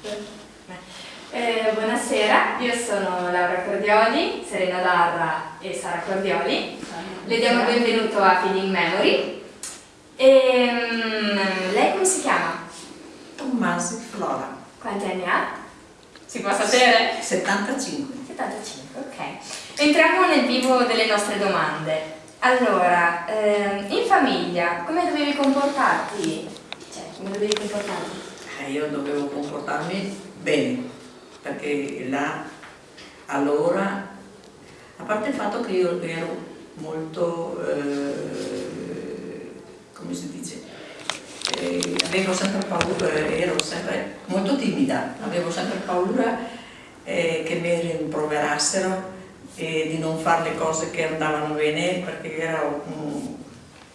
Eh, buonasera, io sono Laura Cordioli, Serena Darra e Sara Cordioli. Le diamo il benvenuto a Feeding Memory. E, mm, lei come si chiama? Tommasi Flora, Quanti anni ha? Si può sapere? 75. 75, ok. Entriamo nel vivo delle nostre domande. Allora, ehm, in famiglia come dovevi comportarti? Cioè, come dovevi comportarti? Eh, io dovevo comportarmi bene, perché là, allora, a parte il fatto che io ero molto, eh, come si dice, eh, avevo sempre paura, ero sempre molto timida, avevo sempre paura eh, che mi rimproverassero e di non fare le cose che andavano bene perché ero un